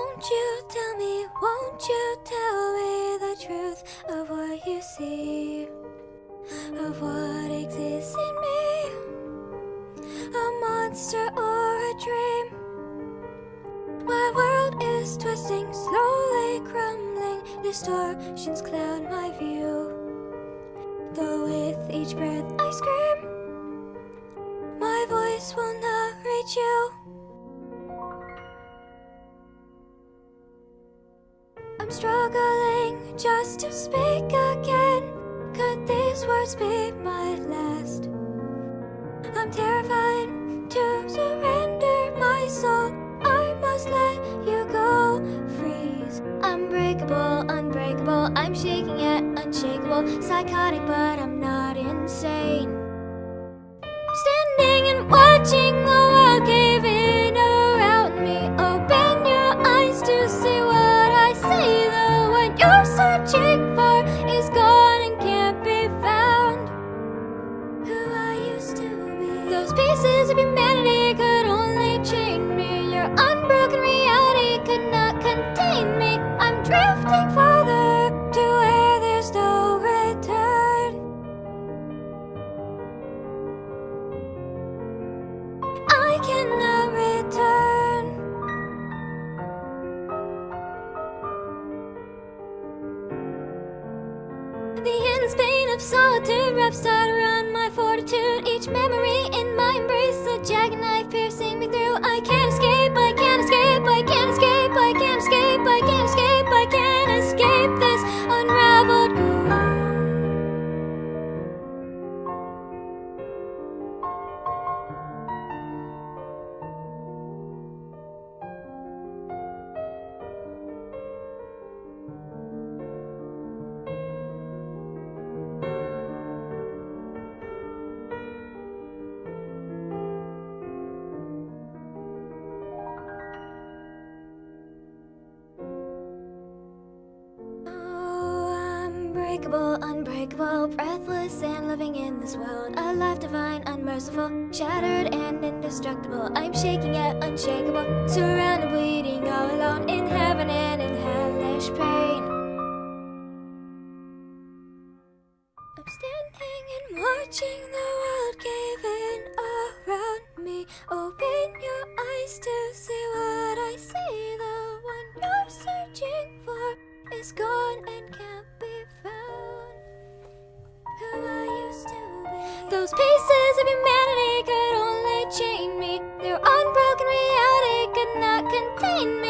Won't you tell me, won't you tell me the truth of what you see, of what exists in me? A monster or a dream? My world is twisting, slowly crumbling, distortions cloud my view. Though with each breath I scream, my voice will not reach you. I'm struggling just to speak again. Could these words be my last? I'm terrified to surrender my soul. I must let you go. Freeze. Unbreakable, unbreakable. I'm shaking yet unshakable. Psychotic, but I'm not insane. Standing and watching The end's pain of solitude wraps tight around my fortitude. Each memory unbreakable, unbreakable, breathless and living in this world. A life divine, unmerciful, shattered and indestructible. I'm shaking yet unshakable, surrounded, bleeding, all alone in heaven and in hellish pain. I'm standing and watching the world cave in around me. Open your eyes to see what I see. The one you're searching for is gone of humanity could only chain me. Their unbroken reality could not contain me.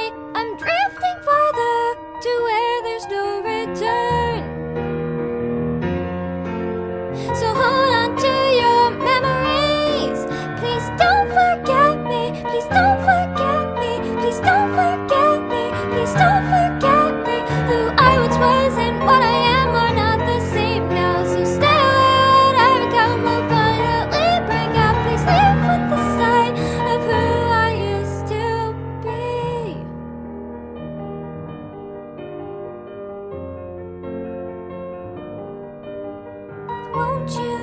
you